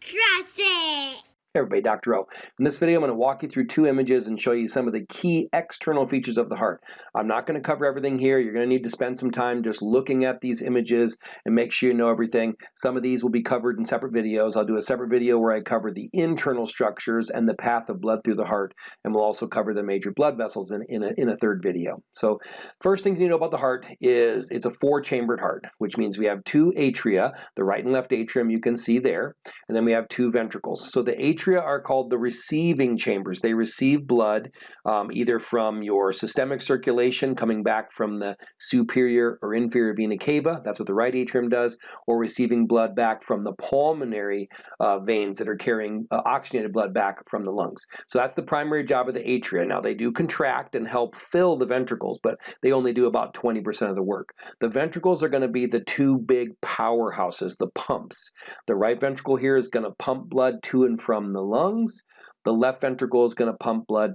Trust it! Everybody, Dr. O. In this video, I'm going to walk you through two images and show you some of the key external features of the heart. I'm not going to cover everything here. You're going to need to spend some time just looking at these images and make sure you know everything. Some of these will be covered in separate videos. I'll do a separate video where I cover the internal structures and the path of blood through the heart, and we'll also cover the major blood vessels in, in, a, in a third video. So first thing you need to know about the heart is it's a four-chambered heart, which means we have two atria, the right and left atrium you can see there, and then we have two ventricles. So the atria atria are called the receiving chambers. They receive blood um, either from your systemic circulation coming back from the superior or inferior vena cava, that's what the right atrium does, or receiving blood back from the pulmonary uh, veins that are carrying uh, oxygenated blood back from the lungs. So that's the primary job of the atria. Now they do contract and help fill the ventricles, but they only do about 20% of the work. The ventricles are going to be the two big powerhouses, the pumps. The right ventricle here is going to pump blood to and from the lungs. The left ventricle is going to pump blood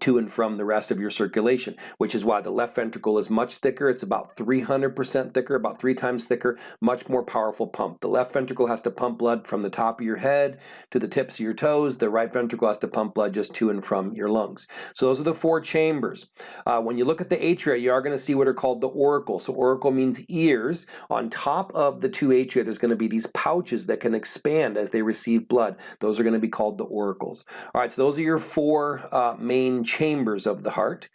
to and from the rest of your circulation, which is why the left ventricle is much thicker. It's about 300% thicker, about three times thicker, much more powerful pump. The left ventricle has to pump blood from the top of your head to the tips of your toes. The right ventricle has to pump blood just to and from your lungs. So those are the four chambers. Uh, when you look at the atria, you are going to see what are called the auricle. So auricle means ears. On top of the two atria, there's going to be these pouches that can expand as they receive blood. Those are going to be called the auricles. All right, so those are your four uh, main chambers of the heart.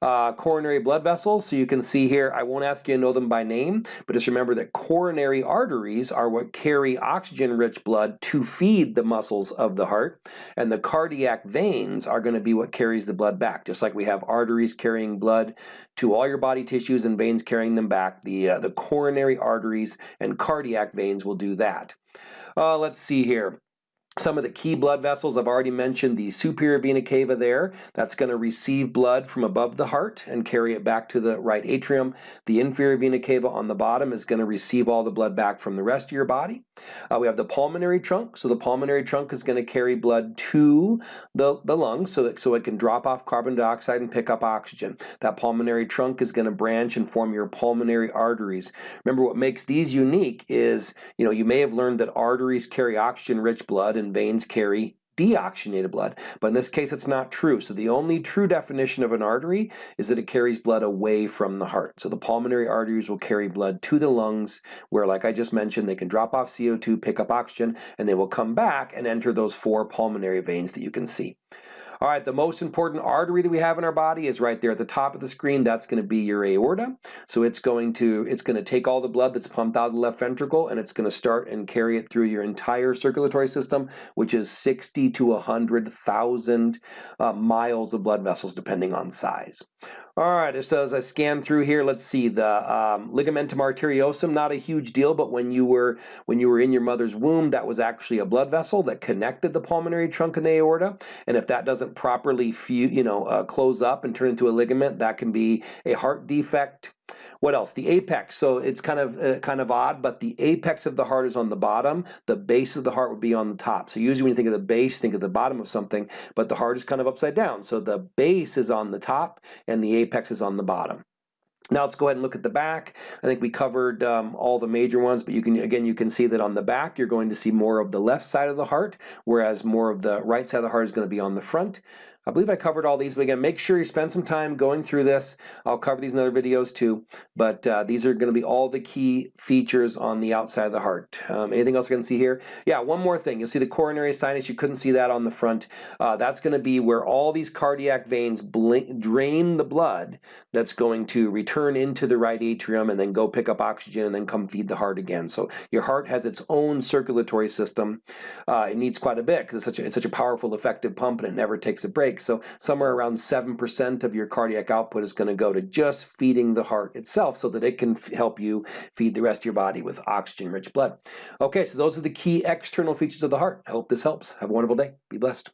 Uh, coronary blood vessels, so you can see here, I won't ask you to know them by name, but just remember that coronary arteries are what carry oxygen-rich blood to feed the muscles of the heart, and the cardiac veins are going to be what carries the blood back. Just like we have arteries carrying blood to all your body tissues and veins carrying them back, the, uh, the coronary arteries and cardiac veins will do that. Uh, let's see here. Some of the key blood vessels, I've already mentioned the superior vena cava there. That's going to receive blood from above the heart and carry it back to the right atrium. The inferior vena cava on the bottom is going to receive all the blood back from the rest of your body. Uh, we have the pulmonary trunk. So the pulmonary trunk is going to carry blood to the, the lungs so, that, so it can drop off carbon dioxide and pick up oxygen. That pulmonary trunk is going to branch and form your pulmonary arteries. Remember what makes these unique is, you know, you may have learned that arteries carry oxygen-rich blood and veins carry deoxygenated blood. But in this case, it's not true. So the only true definition of an artery is that it carries blood away from the heart. So the pulmonary arteries will carry blood to the lungs where, like I just mentioned, they can drop off CO2, pick up oxygen, and they will come back and enter those four pulmonary veins that you can see. All right, the most important artery that we have in our body is right there at the top of the screen. That's going to be your aorta. So it's going to it's going to take all the blood that's pumped out of the left ventricle and it's going to start and carry it through your entire circulatory system, which is 60 to 100,000 uh, miles of blood vessels depending on size. All right, just as I scan through here, let's see the um, ligamentum arteriosum. Not a huge deal, but when you were when you were in your mother's womb, that was actually a blood vessel that connected the pulmonary trunk and the aorta. And if that doesn't properly, you know, uh, close up and turn into a ligament, that can be a heart defect what else? The apex. So it's kind of uh, kind of odd, but the apex of the heart is on the bottom. The base of the heart would be on the top. So usually when you think of the base, think of the bottom of something, but the heart is kind of upside down. So the base is on the top and the apex is on the bottom. Now let's go ahead and look at the back. I think we covered um, all the major ones, but you can again you can see that on the back you're going to see more of the left side of the heart, whereas more of the right side of the heart is going to be on the front. I believe I covered all these, but again, make sure you spend some time going through this. I'll cover these in other videos too, but uh, these are going to be all the key features on the outside of the heart. Um, anything else I can see here? Yeah, one more thing. You'll see the coronary sinus. You couldn't see that on the front. Uh, that's going to be where all these cardiac veins drain the blood that's going to return into the right atrium and then go pick up oxygen and then come feed the heart again. So your heart has its own circulatory system. Uh, it needs quite a bit because it's such a, it's such a powerful, effective pump and it never takes a break. So somewhere around 7% of your cardiac output is going to go to just feeding the heart itself so that it can help you feed the rest of your body with oxygen-rich blood. Okay, so those are the key external features of the heart. I hope this helps. Have a wonderful day. Be blessed.